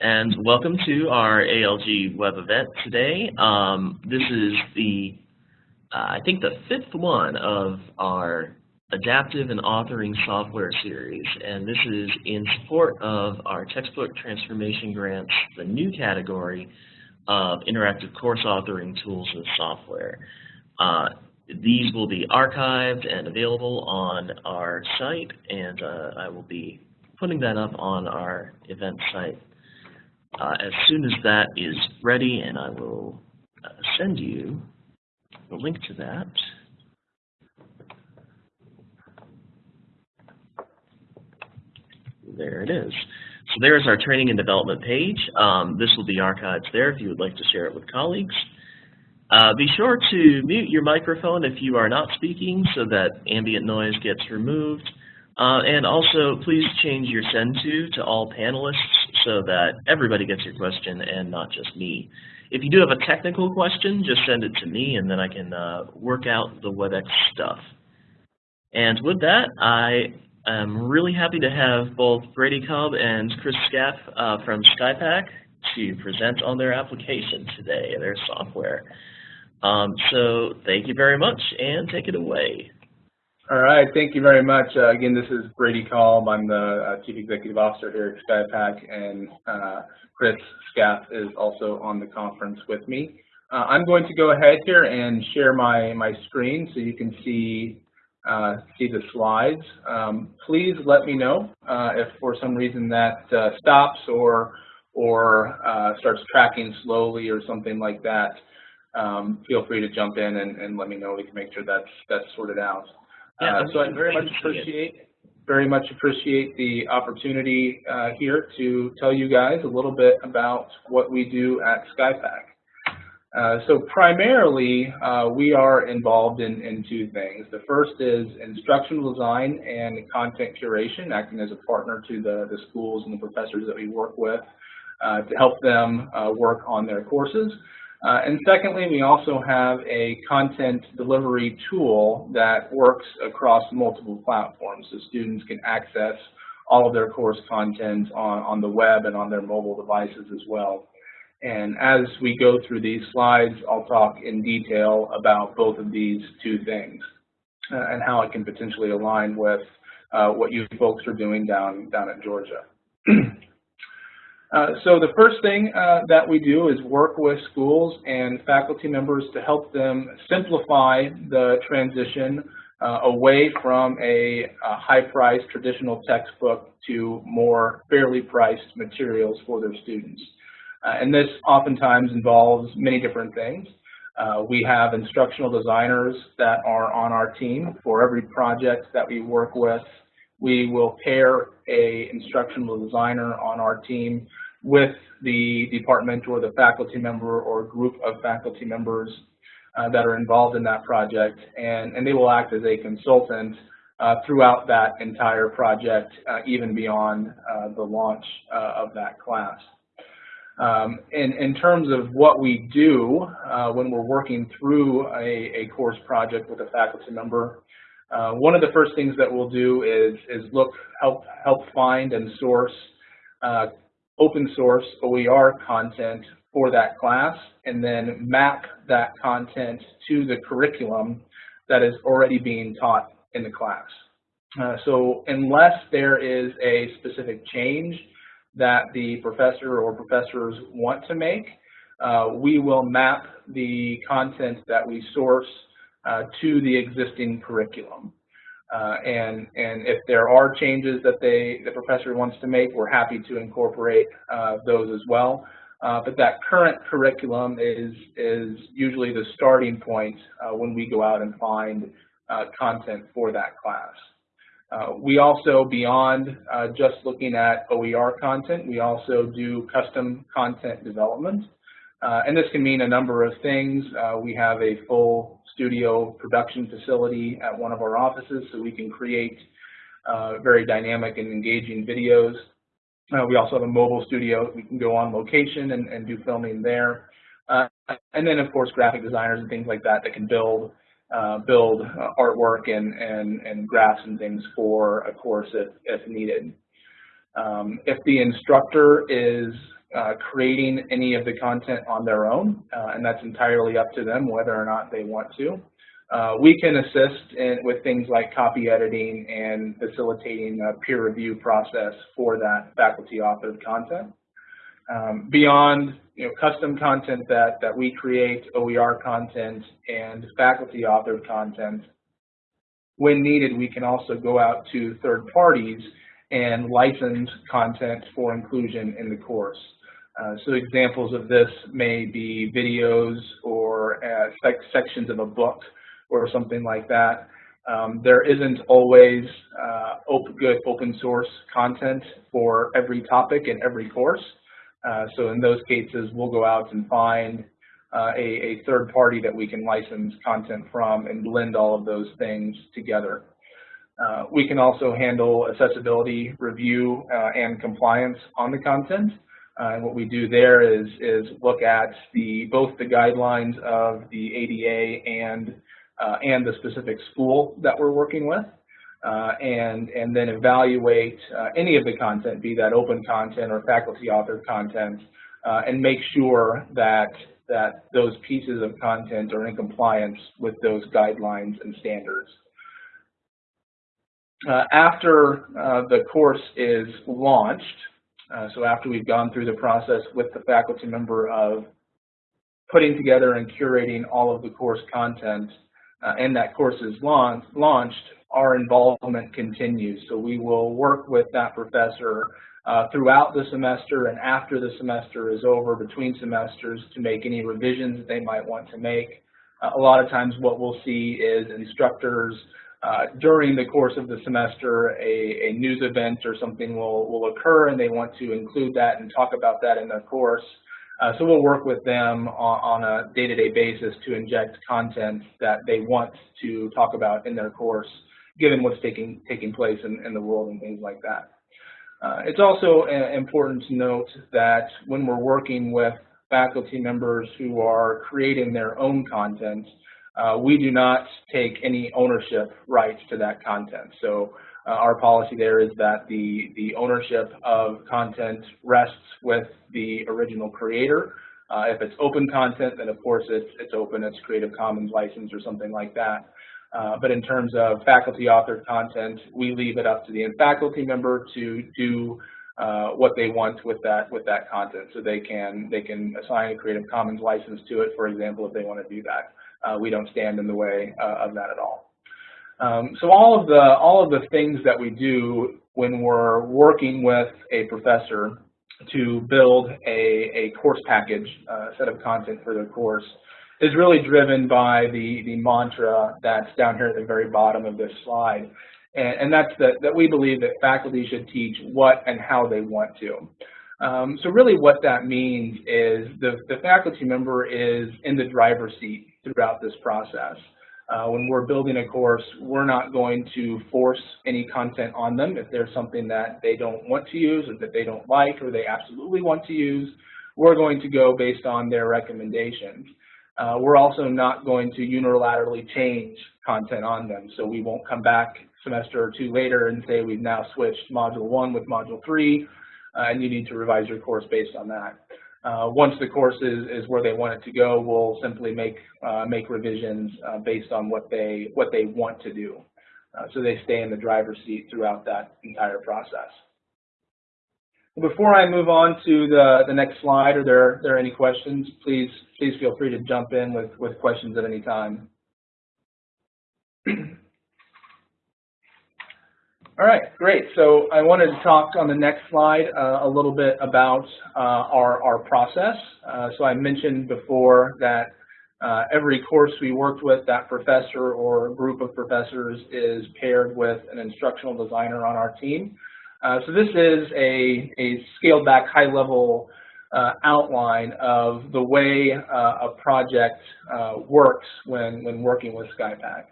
and welcome to our ALG web event today. Um, this is the, uh, I think the fifth one of our adaptive and authoring software series, and this is in support of our textbook transformation grants, the new category of interactive course authoring tools and software. Uh, these will be archived and available on our site, and uh, I will be putting that up on our event site uh, as soon as that is ready, and I will uh, send you the link to that. There it is. So there's our training and development page. Um, this will be archived there if you would like to share it with colleagues. Uh, be sure to mute your microphone if you are not speaking so that ambient noise gets removed. Uh, and also, please change your send to to all panelists so that everybody gets your question and not just me. If you do have a technical question, just send it to me and then I can uh, work out the WebEx stuff. And with that, I am really happy to have both Brady Cobb and Chris Scaff uh, from SkyePack to present on their application today, their software. Um, so thank you very much and take it away. All right, thank you very much. Uh, again, this is Brady Kalb. I'm the uh, Chief Executive Officer here at SkyePack, and uh, Chris Scaff is also on the conference with me. Uh, I'm going to go ahead here and share my, my screen so you can see uh, see the slides. Um, please let me know uh, if for some reason that stops or or starts tracking slowly or something like that. Um, feel free to jump in and, and let me know. We can make sure that's that's sorted out. Yeah, uh, so I very much appreciate very much appreciate the opportunity uh, here to tell you guys a little bit about what we do at SkyePack. Uh, so primarily, uh, we are involved in, in two things. The first is instructional design and content curation, acting as a partner to the, the schools and the professors that we work with uh, to help them uh, work on their courses. Uh, and secondly, we also have a content delivery tool that works across multiple platforms so students can access all of their course content on, on the web and on their mobile devices as well. And as we go through these slides, I'll talk in detail about both of these two things uh, and how it can potentially align with uh, what you folks are doing down, down at Georgia. Uh, so the first thing uh, that we do is work with schools and faculty members to help them simplify the transition uh, away from a, a high-priced traditional textbook to more fairly priced materials for their students. And this oftentimes involves many different things. Uh, we have instructional designers that are on our team for every project that we work with. We will pair a instructional designer on our team with the department or the faculty member or group of faculty members uh, that are involved in that project, and, and they will act as a consultant uh, throughout that entire project, uh, even beyond uh, the launch uh, of that class. Um, in, in terms of what we do uh, when we're working through a, a course project with a faculty member, one of the first things that we'll do is, is look, help, help find and source open source OER content for that class and then map that content to the curriculum that is already being taught in the class. Uh, so unless there is a specific change that the professor or professors want to make, uh, we will map the content that we source uh, to the existing curriculum. Uh, and, and if there are changes that they, the professor wants to make, we're happy to incorporate uh, those as well. Uh, but that current curriculum is, is usually the starting point uh, when we go out and find uh, content for that class. Uh, we also, beyond just looking at OER content, we also do custom content development. And this can mean a number of things. we have a full studio production facility at one of our offices so we can create uh, very dynamic and engaging videos. Uh, we also have a mobile studio. We can go on location and, and do filming there. Uh, and then, of course, graphic designers and things like that that can build uh, build uh, artwork and, and, and graphs and things for a course if, if needed. Um, if the instructor is uh, creating any of the content on their own, uh, and that's entirely up to them whether or not they want to. Uh, we can assist in, with things like copy editing and facilitating a peer review process for that faculty authored content. Um, beyond you know, custom content that, that we create, OER content, and faculty authored content, when needed, we can also go out to third parties and license content for inclusion in the course. Uh, so examples of this may be videos or uh, sec sections of a book or something like that. Um, there isn't always uh, open, good open source content for every topic in every course. Uh, so in those cases, we'll go out and find uh, a, a, third party that we can license content from and blend all of those things together. Uh, we can also handle accessibility review and compliance on the content. Uh, and what we do there is, is look at the, both the guidelines of the ADA and, uh, and the specific school that we're working with. Uh, and, and then evaluate uh, any of the content, be that open content or faculty authored content, uh, and make sure that, that those pieces of content are in compliance with those guidelines and standards. Uh, after uh, the course is launched, uh, so after we've gone through the process with the faculty member of putting together and curating all of the course content, and that course is launched, launched our involvement continues. So we will work with that professor uh, throughout the semester and after the semester is over, between semesters, to make any revisions that they might want to make. Uh, a lot of times what we'll see is instructors uh, during the course of the semester, a, a, news event or something will, will occur and they want to include that and talk about that in their course. Uh, so we'll work with them on, on a day-to-day -day basis to inject content that they want to talk about in their course given what's taking taking place in, in the world and things like that. Uh, it's also uh, important to note that when we're working with faculty members who are creating their own content, uh, we do not take any ownership rights to that content. So uh, our policy there is that the, the ownership of content rests with the original creator. Uh, if it's open content, then of course it's, it's open, it's Creative Commons license or something like that. Uh, but in terms of faculty authored content, we leave it up to the faculty member to do uh, what they want with that with that content. So they can they can assign a Creative Commons license to it, for example, if they want to do that. Uh, we don't stand in the way uh, of that at all. Um, so all of the all of the things that we do when we're working with a professor to build a, a course package, a uh, set of content for their course, is really driven by the, the mantra that's down here at the very bottom of this slide. And, and that's that, that we believe that faculty should teach what and how they want to. Um, so really what that means is the, the faculty member is in the driver's seat throughout this process. Uh, when we're building a course, we're not going to force any content on them if there's something that they don't want to use or that they don't like or they absolutely want to use. We're going to go based on their recommendations. Uh, we're also not going to unilaterally change content on them. So we won't come back semester or two later and say we've now switched module one with module three, and you need to revise your course based on that. Uh, once the course is, is where they want it to go, we'll simply make uh, make revisions uh, based on what they what they want to do. Uh, so they stay in the driver's seat throughout that entire process. Before I move on to the, the next slide, are there, there any questions? Please, please feel free to jump in with, with questions at any time. All right, great. So I wanted to talk on the next slide uh, a little bit about uh, our, our process. Uh, so I mentioned before that uh, every course we worked with, that professor or group of professors is paired with an instructional designer on our team. Uh, so this is a, a scaled back high level uh, outline of the way a project works when, when working with SkyePack.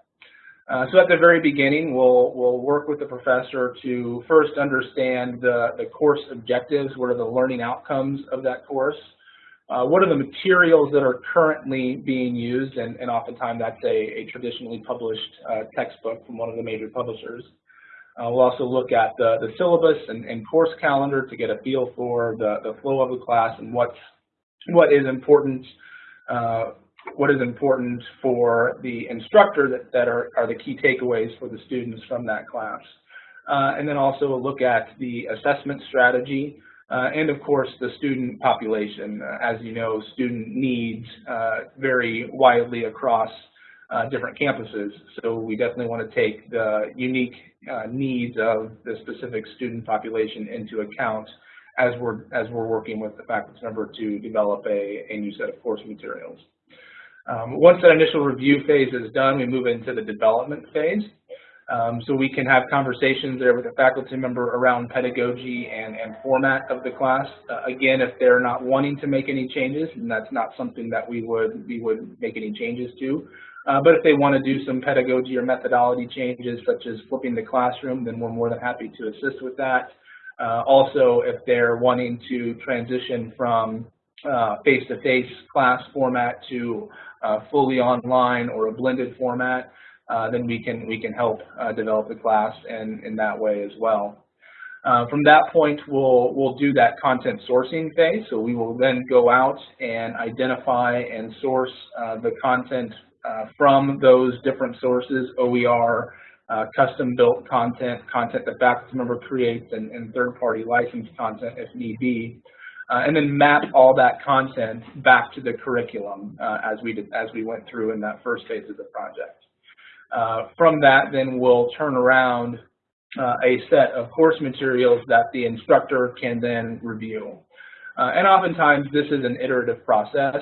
Uh, so at the very beginning, we'll, we'll work with the professor to first understand the, the course objectives, what are the learning outcomes of that course, uh, what are the materials that are currently being used, and, and oftentimes that's a, a traditionally published textbook from one of the major publishers. Uh, we'll also look at the, the syllabus and, and, course calendar to get a feel for the, the flow of the class and what's, what is important uh, what is important for the instructor that, that are, are the key takeaways for the students from that class. Uh, and then also a look at the assessment strategy uh, and of course the student population. Uh, as you know, student needs uh, vary widely across uh, different campuses. So we definitely want to take the unique needs of the specific student population into account as we're, as we're working with the faculty member to develop a, a new set of course materials. Um, once that initial review phase is done, we move into the development phase. Um, so we can have conversations there with a faculty member around pedagogy and, and format of the class. Uh, again, if they're not wanting to make any changes, and that's not something that we would we would make any changes to. Uh, but if they want to do some pedagogy or methodology changes, such as flipping the classroom, then we're more than happy to assist with that. Uh, also, if they're wanting to transition from face-to-face -face class format to uh, fully online or a blended format, uh, then we can we can help uh, develop the class and in that way as well. Uh, from that point, we'll we'll do that content sourcing phase. So we will then go out and identify and source uh, the content uh, from those different sources, OER, custom-built content, content that faculty member creates, and, and third-party licensed content if need be uh, and then map all that content back to the curriculum uh, as we did, as we went through in that first phase of the project. Uh, from that, then we'll turn around uh, a set of course materials that the instructor can then review. Uh, and oftentimes this is an iterative process,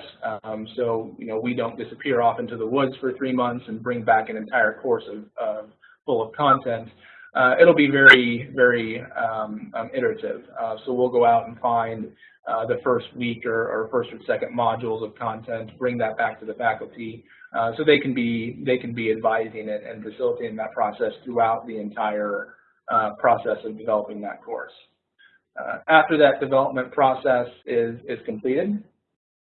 um, so you know we don't disappear off into the woods for three months and bring back an entire course of, full of content. Uh, it'll be very, very um, um, iterative. Uh, so we'll go out and find uh, the first week or, or, first or second modules of content, bring that back to the faculty, uh, so they can be they can be advising it and facilitating that process throughout the entire uh, process of developing that course. Uh, after that development process is is completed,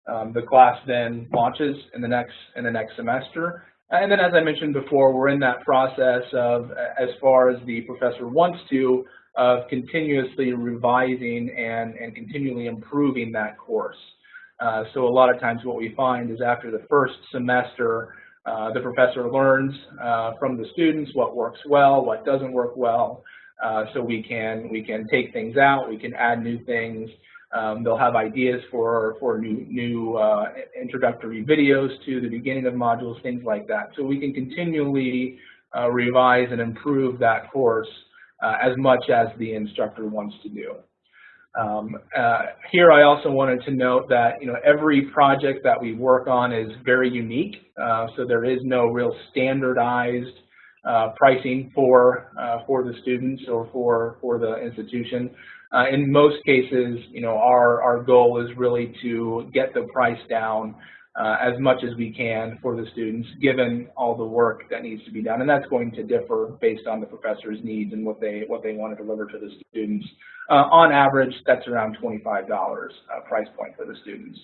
um, the class then launches in the next in the next semester. And then, as I mentioned before, we're in that process of, as far as the professor wants to, of continuously revising and, and continually improving that course. Uh, so a lot of times what we find is after the first semester, uh, the professor learns uh, from the students what works well, what doesn't work well. Uh, so we can we can take things out, we can add new things. Um, they'll have ideas for for new new uh, introductory videos to the beginning of modules, things like that. So we can continually uh, revise and improve that course uh, as much as the instructor wants to do. Um, uh, here I also wanted to note that you know every project that we work on is very unique, uh, so there is no real standardized uh, pricing for for the students or for for the institution. Uh, in most cases, you know our our goal is really to get the price down uh, as much as we can for the students, given all the work that needs to be done. And that's going to differ based on the professor's needs and what they what they want to deliver to the students. Uh, on average, that's around $25 uh, price point for the students.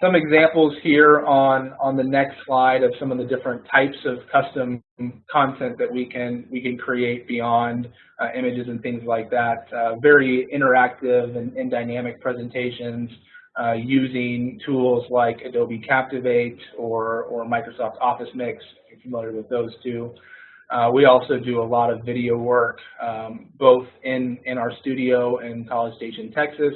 Some examples here on, on the next slide of some of the different types of custom content that we can we can create beyond uh, images and things like that. Uh, very interactive and, and dynamic presentations uh, using tools like Adobe Captivate or, or Microsoft Office Mix, if you're familiar with those two. Uh, we also do a lot of video work, um, both in, in our studio in College Station, Texas,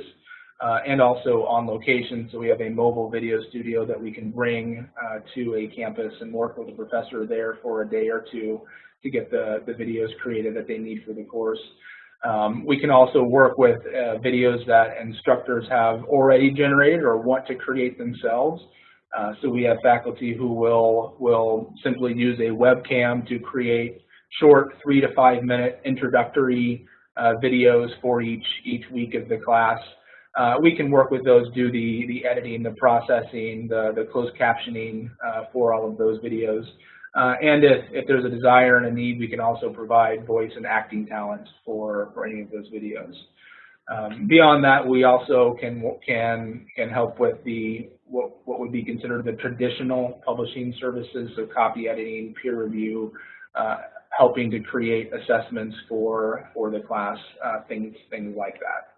uh, and also on location. So we have a mobile video studio that we can bring uh, to a campus and work with a professor there for a day or two to get the, the videos created that they need for the course. Um, we can also work with uh, videos that instructors have already generated or want to create themselves. Uh, so we have faculty who will, will simply use a webcam to create short three to five minute introductory uh, videos for each, each week of the class. Uh, we can work with those, do the, the editing, the processing, the, the closed captioning uh, for all of those videos. Uh, and if, if there's a desire and a need, we can also provide voice and acting talent for, for any of those videos. Um, beyond that, we also can can can help with the what, what would be considered the traditional publishing services, so copy editing, peer review, uh, helping to create assessments for, for the class, uh, things, things like that.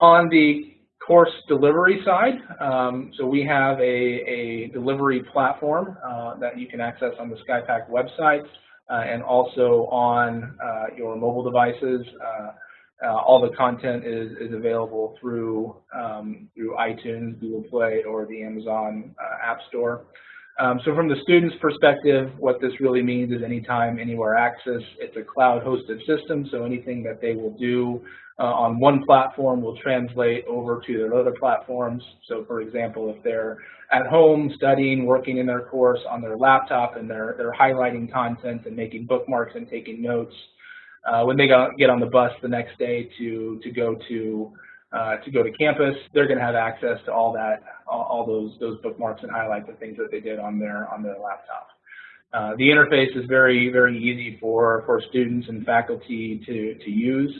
On the course delivery side, um, so we have a, a delivery platform uh, that you can access on the SkyePack website uh, and also on uh, your mobile devices. Uh, uh, all the content is, is available through, um, through iTunes, Google Play, or the Amazon App Store. Um, so from the student's perspective, what this really means is anytime, anywhere access. It's a cloud-hosted system, so anything that they will do uh, on one platform will translate over to their other platforms. So for example, if they're at home studying, working in their course on their laptop and they're, they're highlighting content and making bookmarks and taking notes, uh, when they get on the bus the next day to, to go to uh, to go to campus, they're going to have access to all that, all, all, those those bookmarks and highlights of things that they did on their on their laptop. Uh, the interface is very very easy for for students and faculty to to use.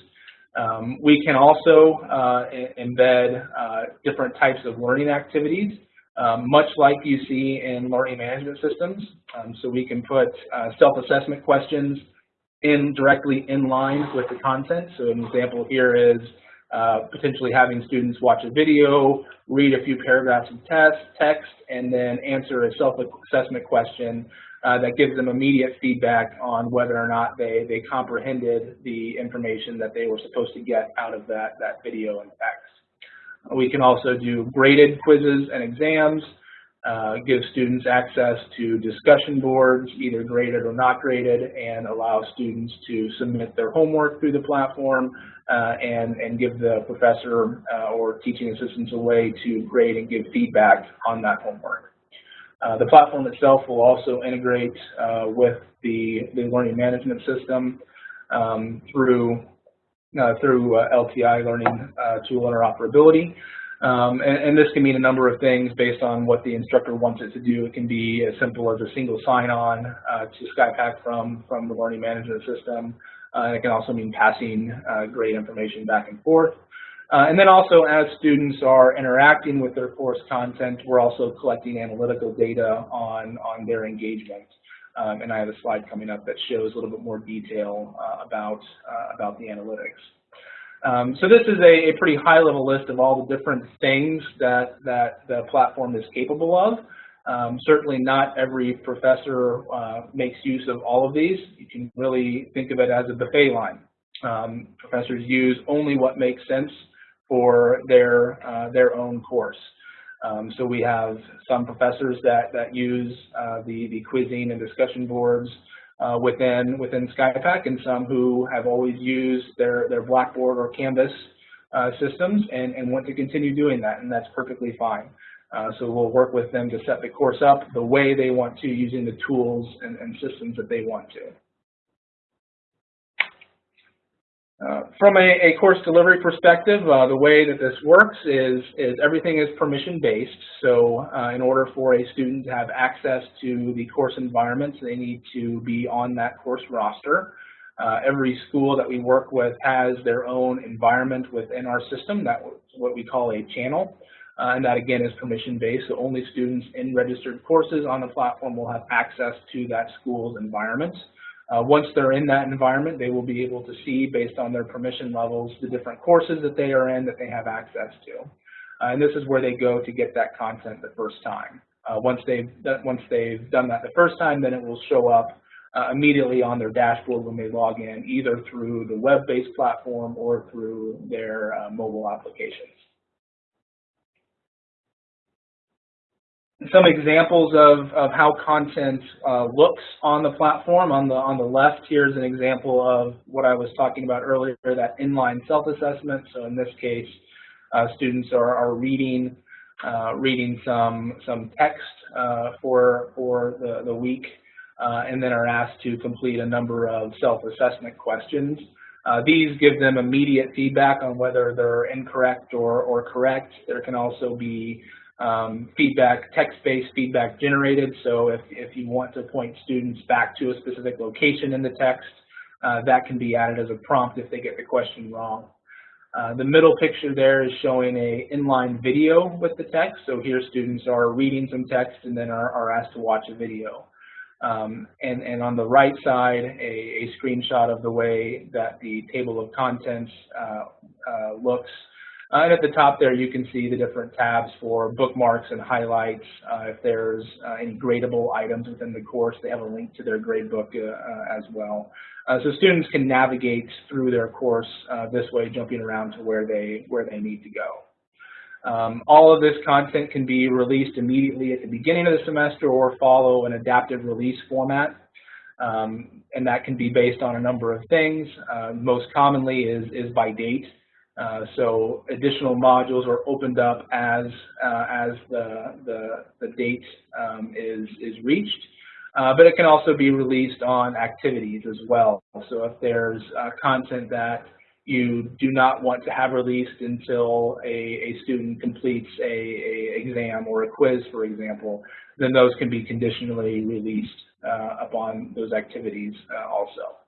Um, we can also uh, embed uh, different types of learning activities, um, much like you see in learning management systems. Um, so we can put uh, self-assessment questions in directly in line with the content. So an example here is uh, potentially having students watch a video, read a few paragraphs of test, text, and then answer a self-assessment question uh, that gives them immediate feedback on whether or not they, they comprehended the information that they were supposed to get out of that, that video and text. We can also do graded quizzes and exams, uh, give students access to discussion boards, either graded or not graded, and allow students to submit their homework through the platform uh, and, and give the professor uh, or teaching assistants a way to grade and give feedback on that homework. Uh, the platform itself will also integrate uh, with the, the learning management system um, through, through LTI learning tool interoperability. Um, and, and, this can mean a number of things based on what the instructor wants it to do. It can be as simple as a single sign-on uh, to SkyePack from, from the learning management system. Uh, it can also mean passing uh, grade information back and forth. Uh, and then also as students are interacting with their course content, we're also collecting analytical data on, on their engagement. Um, and I have a slide coming up that shows a little bit more detail uh, about, uh, about the analytics. Um, so this is a, a, pretty high level list of all the different things that, that the platform is capable of. Um, certainly not every professor uh, makes use of all of these. You can really think of it as a buffet line. Um, professors use only what makes sense for their, uh, their own course. Um, so we have some professors that, that use uh, the, the quizzing and discussion boards uh, within within SkyePack and some who have always used their, their Blackboard or Canvas uh, systems and, and want to continue doing that, and that's perfectly fine. Uh, so we'll work with them to set the course up the way they want to using the tools and, and systems that they want to. Uh, from a, a, course delivery perspective, uh, the way that this works is, is everything is permission based. So uh, in order for a student to have access to the course environments, they need to be on that course roster. Uh, every school that we work with has their own environment within our system. That's what we call a channel. Uh, and that again is permission based. So only students in registered courses on the platform will have access to that school's environment. Uh, once they're in that environment, they will be able to see, based on their permission levels, the different courses that they are in that they have access to. Uh, and this is where they go to get that content the first time. Uh, once, they've, once they've done that the first time, then it will show up uh, immediately on their dashboard when they log in, either through the web-based platform or through their uh, mobile applications. Some examples of, of how content uh, looks on the platform. On the on the left, here's an example of what I was talking about earlier, that inline self-assessment. So in this case, uh, students are, are reading uh, reading some some text uh, for for the, the week, uh, and then are asked to complete a number of self-assessment questions. Uh, these give them immediate feedback on whether they're incorrect or, or correct. There can also be um, feedback, text-based feedback generated. So if, if you want to point students back to a specific location in the text, uh, that can be added as a prompt if they get the question wrong. Uh, the middle picture there is showing a inline video with the text. So here students are reading some text and then are, are asked to watch a video. Um, and, and on the right side, a, a, screenshot of the way that the table of contents uh, uh, looks. And at the top there, you can see the different tabs for bookmarks and highlights. Uh, if there's uh, any gradable items within the course, they have a link to their gradebook uh, as well. so students can navigate through their course this way, jumping around to where they where they need to go. Um, all of this content can be released immediately at the beginning of the semester or follow an adaptive release format. Um, and that can be based on a number of things. Uh, most commonly is, is by date. Uh, so additional modules are opened up as, uh, as the, the, the date um, is, is reached. Uh, but it can also be released on activities as well. So if there's uh, content that you do not want to have released until a, a student completes a, a, exam or a quiz, for example, then those can be conditionally released uh, upon those activities also.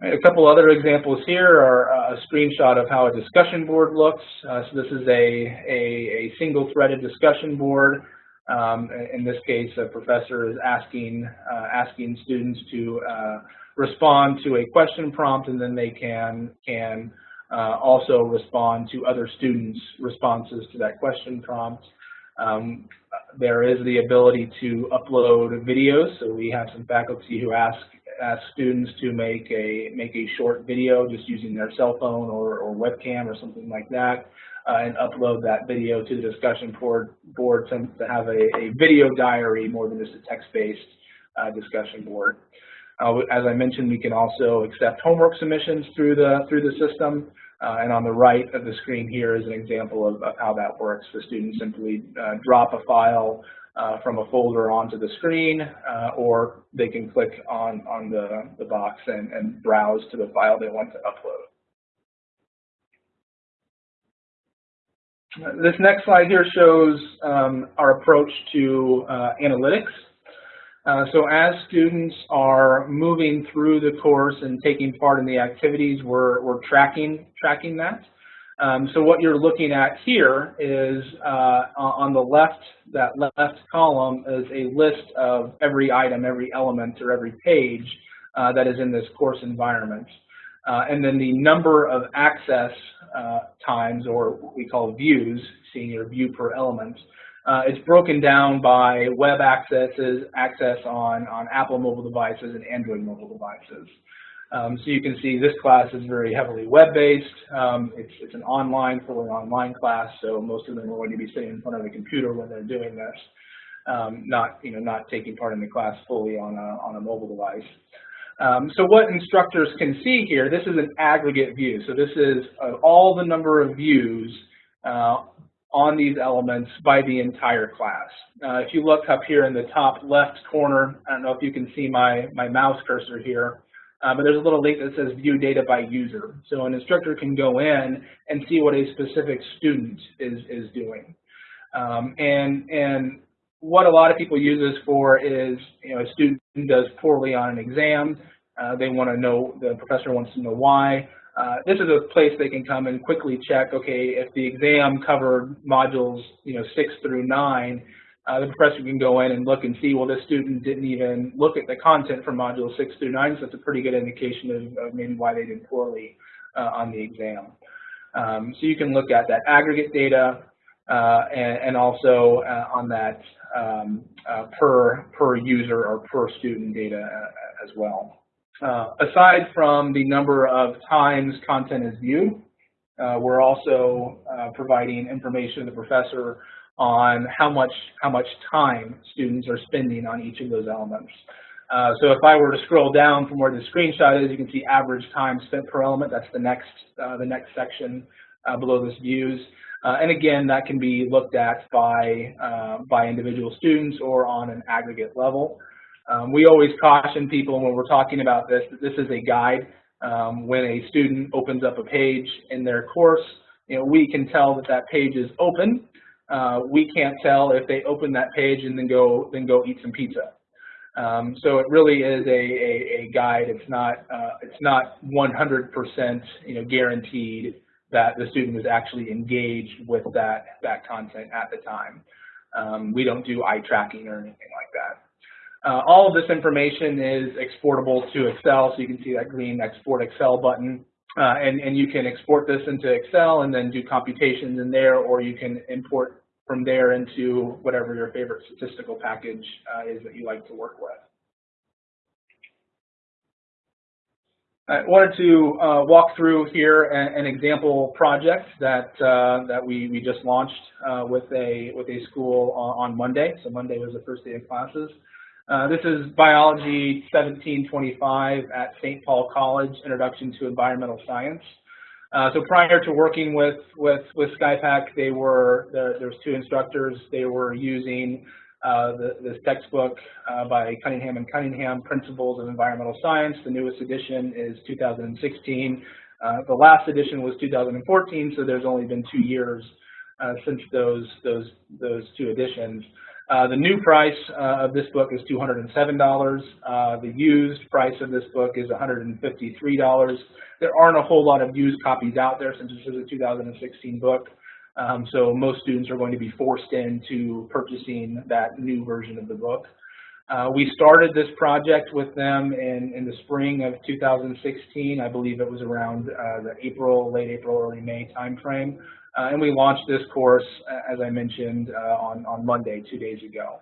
A couple other examples here are a screenshot of how a discussion board looks. Uh, so this is a, a, a single-threaded discussion board. Um, in this case, a professor is asking, uh, asking students to uh, respond to a question prompt and then they can, can uh, also respond to other students' responses to that question prompt. Um, there is the ability to upload videos, so we have some faculty who ask ask students to make a make a short video just using their cell phone or, or webcam or something like that, uh, and upload that video to the discussion board board to, to have a, a video diary more than just a text-based uh, discussion board. Uh, as I mentioned, we can also accept homework submissions through the through the system. Uh, and on the right of the screen here is an example of, of how that works. The students simply uh, drop a file uh, from a folder onto the screen, uh, or they can click on, on the, the box and, and browse to the file they want to upload. This next slide here shows um, our approach to uh, analytics. Uh, so as students are moving through the course and taking part in the activities, we're, we're tracking, tracking that. Um, so what you're looking at here is uh, on the left, that left column is a list of every item, every element, or every page uh, that is in this course environment. Uh, and then the number of access uh, times, or what we call views, seeing your view per element, uh, it's broken down by web accesses, access on, on Apple mobile devices and Android mobile devices. Um, so you can see this class is very heavily web-based. Um, it's, it's an online, fully online class, so most of them are going to be sitting in front of a computer when they're doing this, um, not, you know, not taking part in the class fully on a, on a mobile device. Um, so what instructors can see here, this is an aggregate view. So this is uh, all the number of views uh, on these elements by the entire class. Uh, if you look up here in the top left corner, I don't know if you can see my, my mouse cursor here, uh, but there's a little link that says view data by user. So an instructor can go in and see what a specific student is, is doing. Um, and, and what a lot of people use this for is, you know, a student does poorly on an exam, uh, they want to know, the professor wants to know why. Uh, this is a place they can come and quickly check, okay, if the exam covered modules, you know, six through nine, uh, the professor can go in and look and see, well, this student didn't even look at the content from modules six through nine, so that's a pretty good indication of, of maybe why they did poorly uh, on the exam. Um, so you can look at that aggregate data uh, and, and, also uh, on that um, uh, per, per user or per student data as well. Uh, aside from the number of times content is viewed, uh, we're also uh, providing information to the professor on how much how much time students are spending on each of those elements. Uh, so if I were to scroll down from where the screenshot is, you can see average time spent per element. That's the next uh, the next section uh, below this views. and again, that can be looked at by by individual students or on an aggregate level. Um, we always caution people when we're talking about this that this is a guide. Um, when a student opens up a page in their course, you know, we can tell that that page is open. Uh, we can't tell if they open that page and then go then go eat some pizza. Um, so it really is a, a, a guide. It's not uh, it's not 100% you know guaranteed that the student was actually engaged with that that content at the time. Um, we don't do eye tracking or anything like that. Uh, all of this information is exportable to Excel, so you can see that green Export Excel button. Uh, and, and you can export this into Excel and then do computations in there, or you can import from there into whatever your favorite statistical package uh, is that you like to work with. I wanted to uh, walk through here an, an example project that uh, that we, we just launched uh, with a with a school on, on, Monday. So Monday was the first day of classes. Uh, this is Biology 1725 at St. Paul College, Introduction to Environmental Science. Uh, so prior to working with with with SkyePack, they were there, there's two instructors. They were using uh, the, this textbook uh, by Cunningham and Cunningham, Principles of Environmental Science. The newest edition is 2016. Uh, the last edition was 2014, so there's only been two years since those those those two editions. Uh, the new price uh, of this book is $207. the used price of this book is $153. There aren't a whole lot of used copies out there since this is a 2016 book. Um, so most students are going to be forced into purchasing that new version of the book. Uh, we started this project with them in, in the spring of 2016. I believe it was around uh, the April, late April, early May timeframe. Uh, and we launched this course, uh, as I mentioned, uh, on, on Monday, two days ago.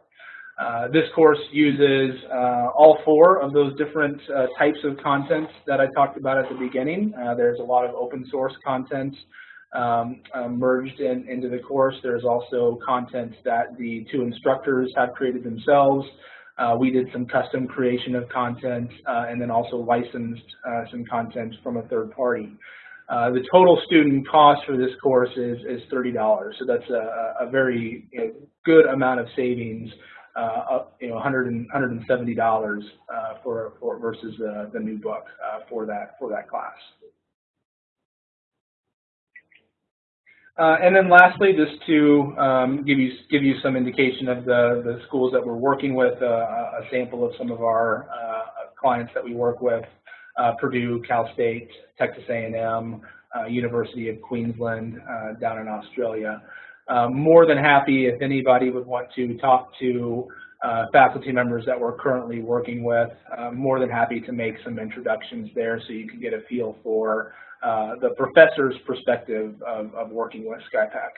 Uh, this course uses all four of those different types of content that I talked about at the beginning. there's a lot of open source content um, merged in, into the course. There's also content that the two instructors have created themselves. Uh, we did some custom creation of content uh, and then also licensed uh, some content from a third party. Uh, the total student cost for this course is, is $30, so that's a, a very you know, good amount of savings, uh, you know, 100 $170 uh, for, for versus the, the new book for that for that class. Uh, and then lastly, just to um, give you give you some indication of the, the schools that we're working with, uh, a sample of some of our uh, clients that we work with, uh, Purdue, Cal State, Texas A&M, uh, University of Queensland uh, down in Australia. more than happy if anybody would want to talk to faculty members that we're currently working with, more than happy to make some introductions there so you can get a feel for uh, the professor's perspective of, of working with SkyePack.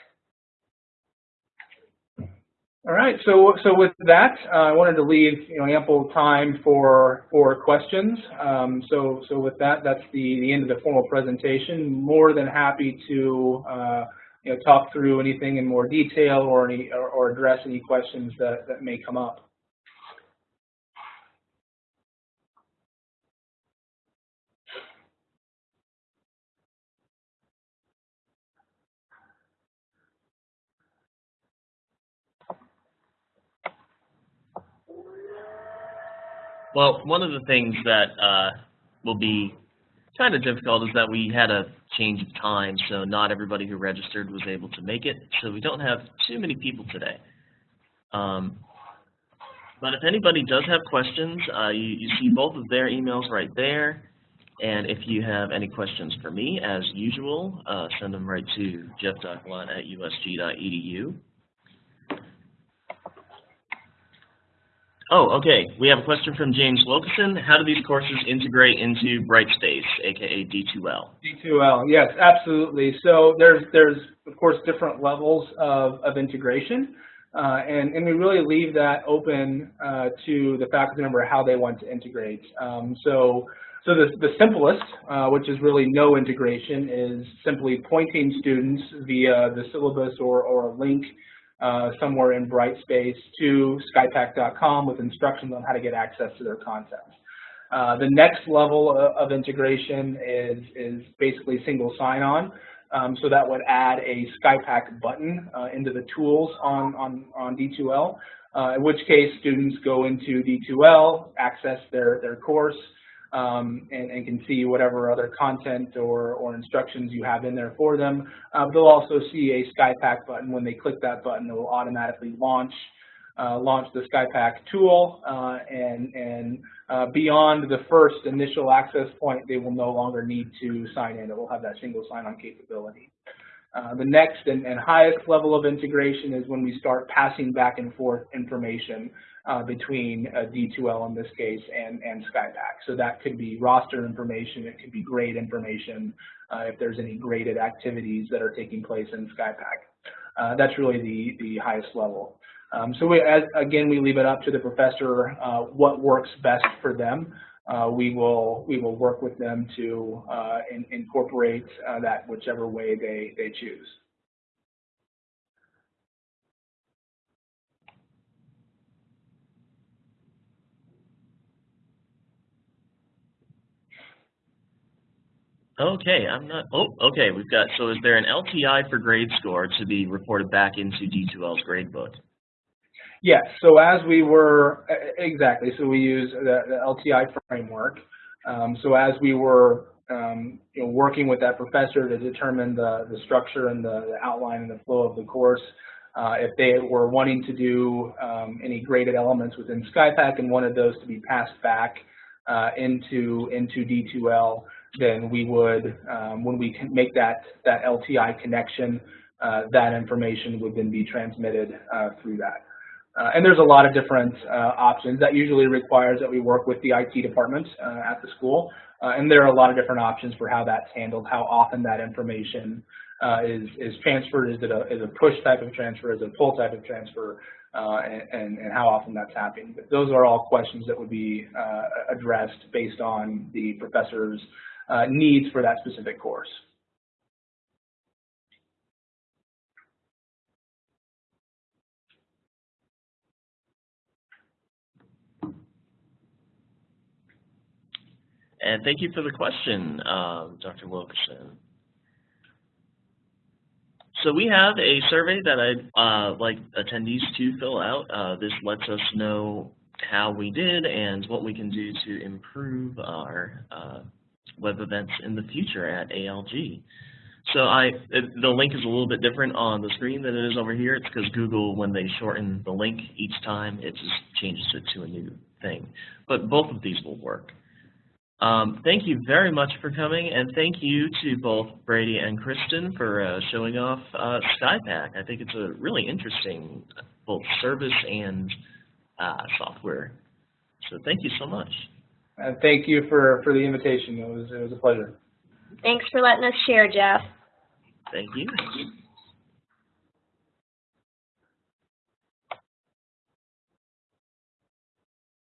All right, so so with that, uh, I wanted to leave you know ample time for for questions. Um, so so with that, that's the the end of the formal presentation. More than happy to uh, you know talk through anything in more detail or any or, or address any questions that that may come up. Well, one of the things that uh, will be kind of difficult is that we had a change of time, so not everybody who registered was able to make it, so we don't have too many people today. Um, but if anybody does have questions, uh, you, you see both of their emails right there. And if you have any questions for me, as usual, uh, send them right to jeff.gallant at usg.edu. Oh, okay. We have a question from James Wilkinson. How do these courses integrate into Brightspace, aka D2L? D2L, yes, absolutely. So there's, there's of course, different levels of, of integration. Uh, and, and we really leave that open uh, to the faculty member how they want to integrate. Um, so so the, the simplest, uh, which is really no integration, is simply pointing students via the syllabus or, or a link uh, somewhere in Brightspace to skyepack.com with instructions on how to get access to their content. Uh, the next level of, of, integration is, is basically single sign-on. Um, so that would add a SkyePack button uh, into the tools on, on, on D2L, uh, in which case students go into D2L, access their, their course, um, and, and, can see whatever other content or, or instructions you have in there for them. Uh, they'll also see a SkyePack button. When they click that button, it will automatically launch uh, launch the SkyePack tool, uh, and, and uh, beyond the first initial access point, they will no longer need to sign in. It will have that single sign-on capability. Uh, the next and, and, highest level of integration is when we start passing back and forth information uh, between uh, D2L in this case and, and SkyePack. So that could be roster information, it could be grade information, uh, if there's any graded activities that are taking place in SkyePack. Uh, that's really the, the highest level. Um, so we, as, again, we leave it up to the professor uh, what works best for them. Uh, we will we will work with them to in, incorporate that whichever way they they choose. Okay, I'm not, oh, okay, we've got, so is there an LTI for grade score to be reported back into D2L's gradebook? Yes, so as we were, exactly, so we use the, the LTI framework. Um, so as we were um, you know, working with that professor to determine the, the structure and the, the outline and the flow of the course, uh, if they were wanting to do um, any graded elements within SkyePack and wanted those to be passed back uh, into, into D2L, then we would, um, when we can make that, that LTI connection, uh, that information would then be transmitted uh, through that. Uh, and there's a lot of different uh, options. That usually requires that we work with the IT department uh, at the school. Uh, and there are a lot of different options for how that's handled, how often that information is, is transferred. Is it a, is a push type of transfer? Is it a pull type of transfer? and, and how often that's happening. But those are all questions that would be addressed based on the professor's uh, needs for that specific course. And thank you for the question, um, Dr. Wilkerson. So we have a survey that I'd uh, like attendees to fill out. Uh, this lets us know how we did and what we can do to improve our uh, web events in the future at ALG. So I, it, the link is a little bit different on the screen than it is over here. It's because Google, when they shorten the link each time, it just changes it to a new thing. But both of these will work. Um, thank you very much for coming, and thank you to both Brady and Kristen for uh, showing off uh, SkyePack. I think it's a really interesting both service and uh, software. So thank you so much. And thank you for, for the invitation. It was, it was a pleasure. Thanks for letting us share, Jeff. Thank you.